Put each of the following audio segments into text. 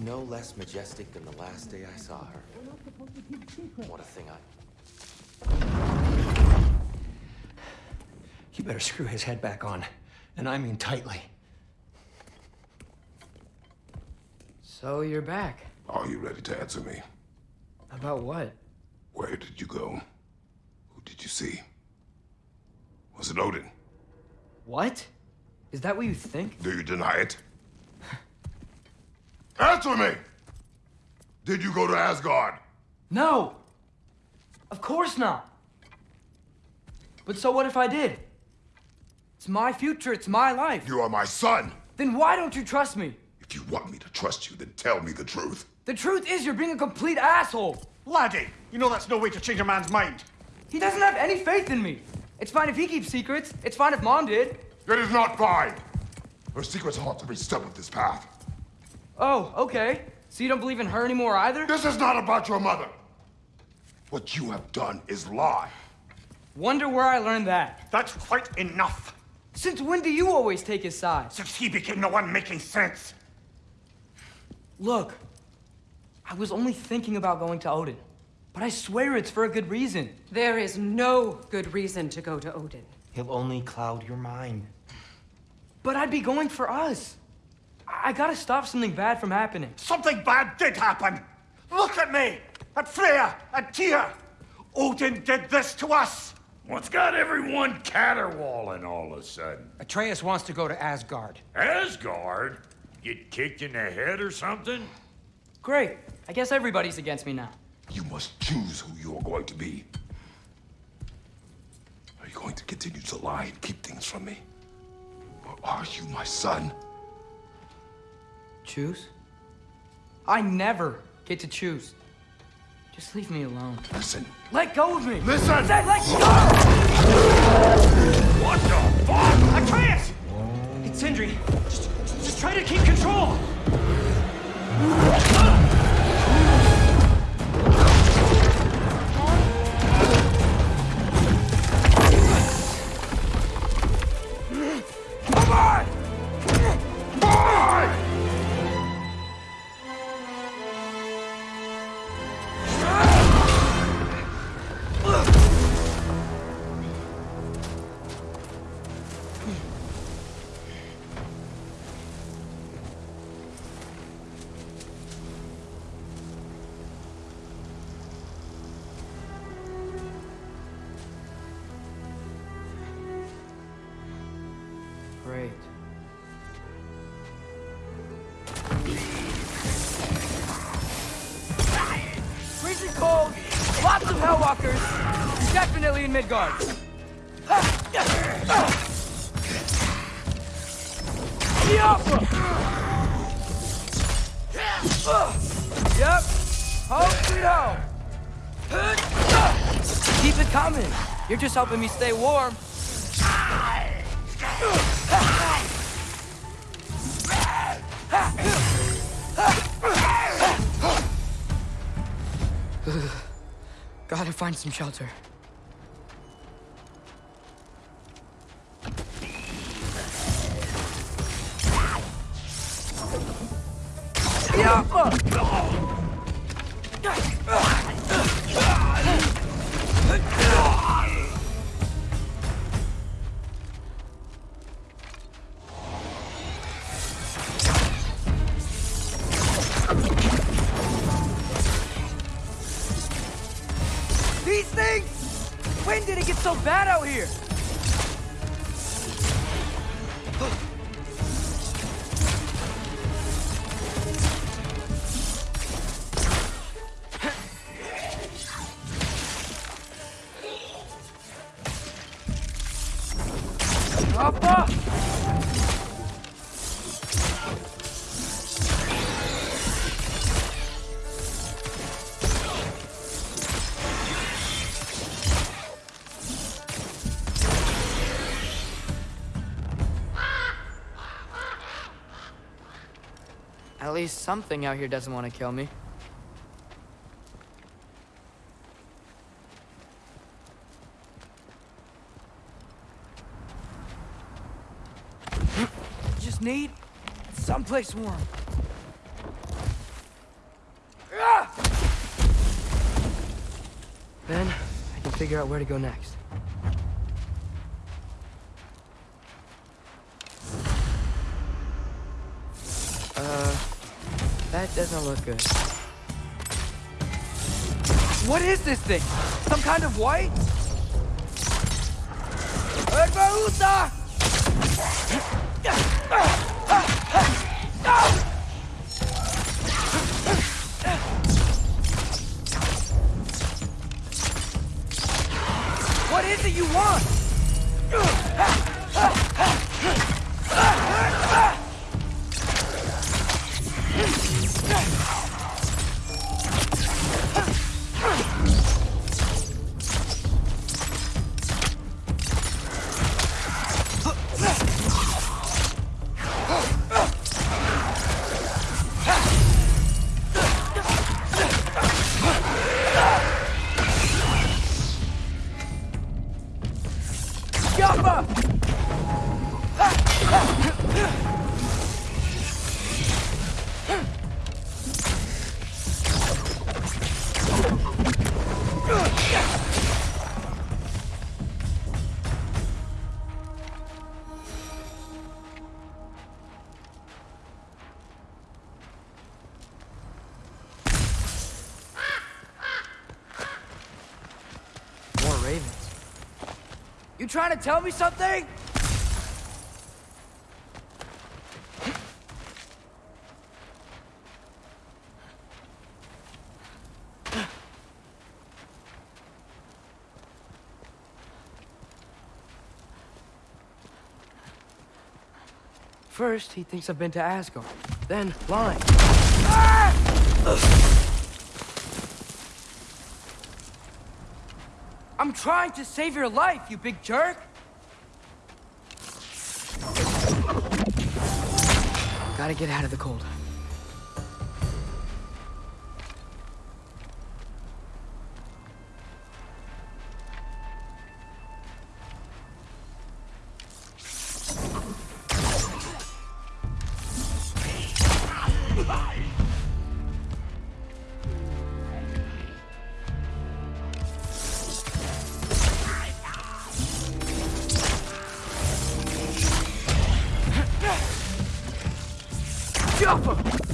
She's no less majestic than the last day I saw her. What a thing I... You better screw his head back on. And I mean tightly. So you're back. Are you ready to answer me? About what? Where did you go? Who did you see? Was it Odin? What? Is that what you think? Do you deny it? Answer me! Did you go to Asgard? No! Of course not! But so what if I did? It's my future, it's my life. You are my son! Then why don't you trust me? If you want me to trust you, then tell me the truth. The truth is you're being a complete asshole. Laddie, you know that's no way to change a man's mind. He doesn't have any faith in me. It's fine if he keeps secrets. It's fine if Mom did. It is not fine! Her secrets haunt every step of this path. Oh, okay. So you don't believe in her anymore either? This is not about your mother! What you have done is lie. Wonder where I learned that. That's quite enough. Since when do you always take his side? Since he became the one making sense. Look, I was only thinking about going to Odin. But I swear it's for a good reason. There is no good reason to go to Odin. He'll only cloud your mind. But I'd be going for us. I, I gotta stop something bad from happening. Something bad did happen. Look at me, at Freya, at Tyr. Odin did this to us. What's got everyone caterwauling all of a sudden? Atreus wants to go to Asgard. Asgard? Get kicked in the head or something? Great. I guess everybody's against me now. You must choose who you are going to be. Are you going to continue to lie and keep things from me? Or are you my son? Choose? I never get to choose. Just leave me alone. Listen. Let go of me! Listen! I said let go! What the fuck? Atreus! It's Sindri. Just, just try to keep control. Hellwalkers, definitely in Midgard. Yappa! Yep, home sweet home. Keep it coming. You're just helping me stay warm. Gotta find some shelter. Yeah. Out here? Papa! At least something out here doesn't want to kill me. Just need someplace warm. Then I can figure out where to go next. Uh, that doesn't look good. What is this thing? Some kind of white? What is it you want? You trying to tell me something? First, he thinks I've been to Asgard. Then, lying. I'm trying to save your life, you big jerk! Gotta get out of the cold. Stop him!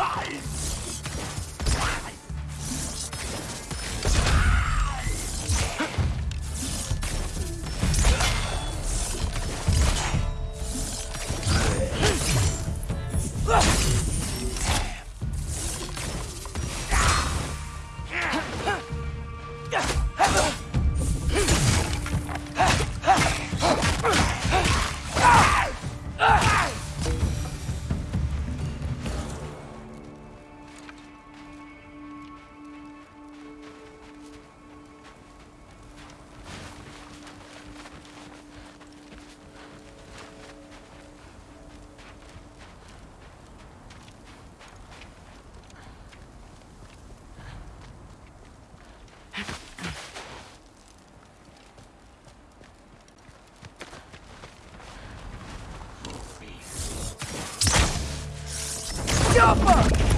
Jump him!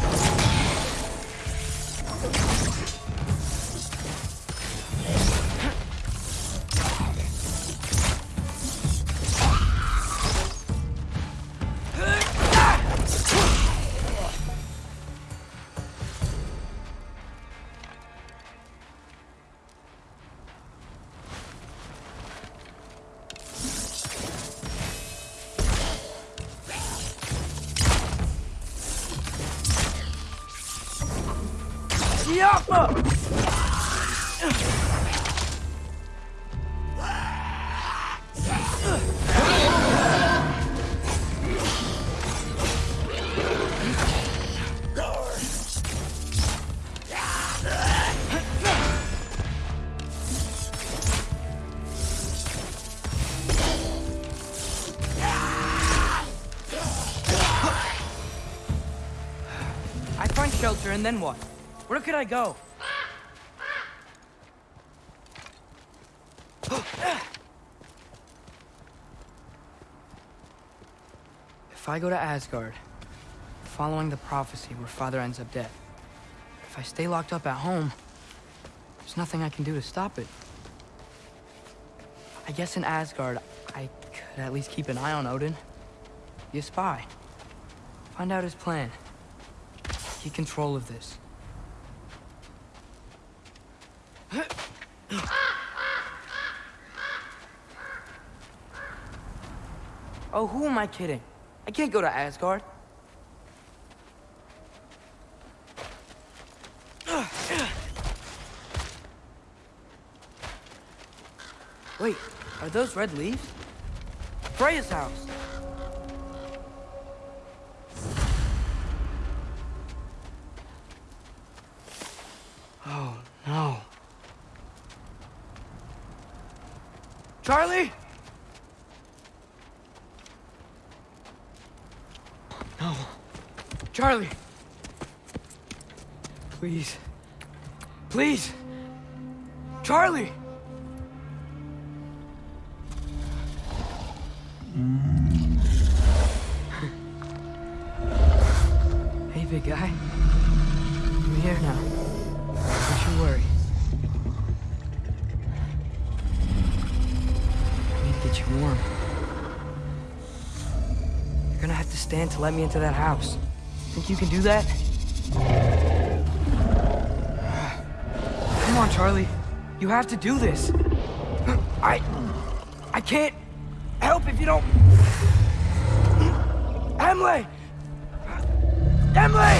Yapma! and then what? Where could I go? If I go to Asgard, following the prophecy where father ends up dead, if I stay locked up at home, there's nothing I can do to stop it. I guess in Asgard, I could at least keep an eye on Odin. Be a spy. Find out his plan. Get control of this. Oh, who am I kidding? I can't go to Asgard. Wait, are those red leaves? Freya's house. Oh, no. Charlie? No. Charlie. Please. Please. Charlie! hey, big guy. I'm here now. Don't you worry. I need to get you warm. You're gonna have to to let me into that house. Think you can do that? Come on, Charlie. You have to do this. I... I can't help if you don't... Emily! Emily!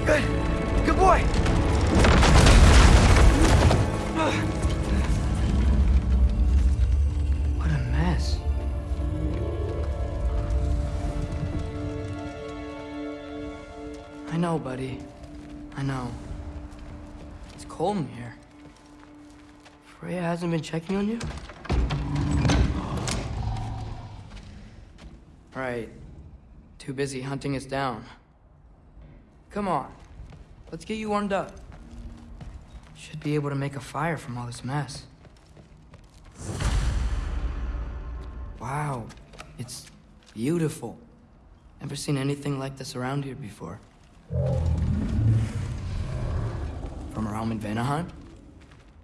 Good. Good boy. I know, buddy. I know. It's cold in here. Freya hasn't been checking on you? Right. Too busy hunting us down. Come on. Let's get you warmed up. Should be able to make a fire from all this mess. Wow. It's beautiful. Never seen anything like this around here before. From her home in Vanaheim?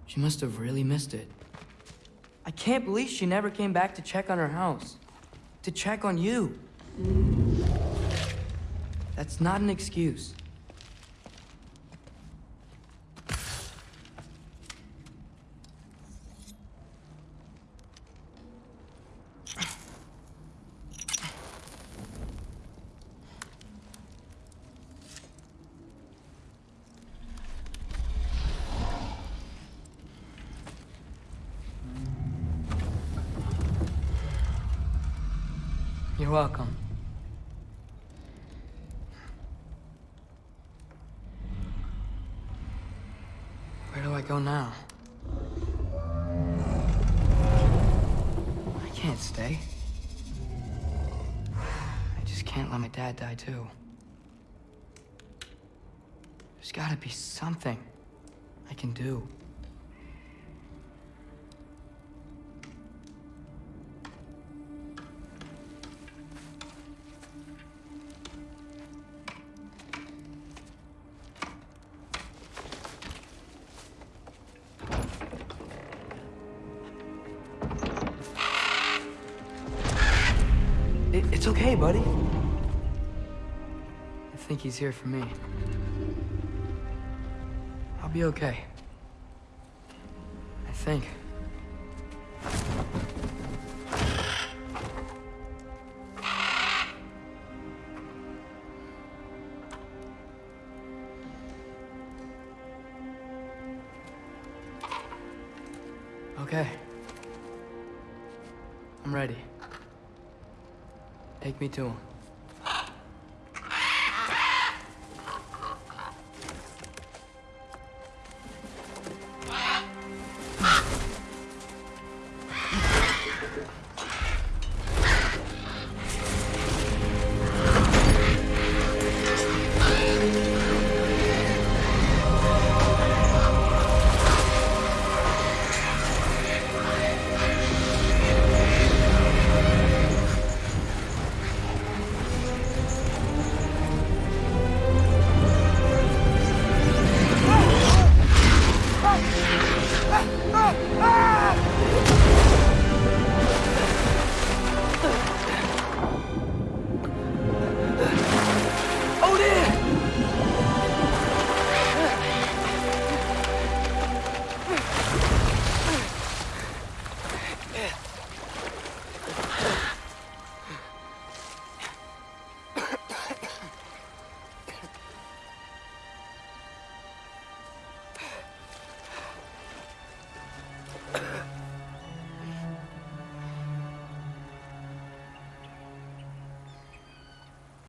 She must have really missed it. I can't believe she never came back to check on her house. To check on you. That's not an excuse. You're welcome. Where do I go now? I can't stay. I just can't let my dad die too. There's gotta be something I can do. He's here for me. I'll be okay. I think. Okay. I'm ready. Take me to him. Scripture